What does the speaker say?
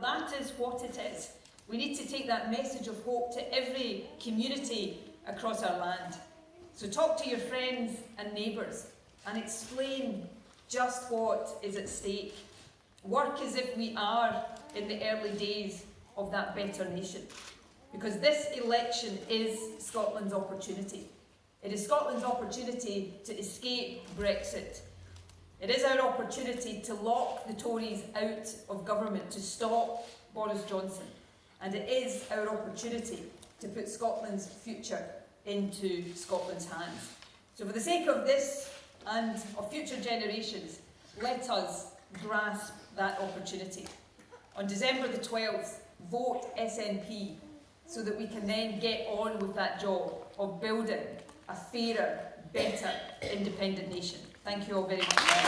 that is what it is. We need to take that message of hope to every community across our land. So talk to your friends and neighbours and explain just what is at stake. Work as if we are in the early days of that better nation. Because this election is Scotland's opportunity. It is Scotland's opportunity to escape Brexit. It is our opportunity to lock the Tories out of government, to stop Boris Johnson. And it is our opportunity to put Scotland's future into Scotland's hands. So for the sake of this and of future generations, let us grasp that opportunity. On December the 12th, vote SNP so that we can then get on with that job of building a fairer, better, independent nation. Thank you all very much.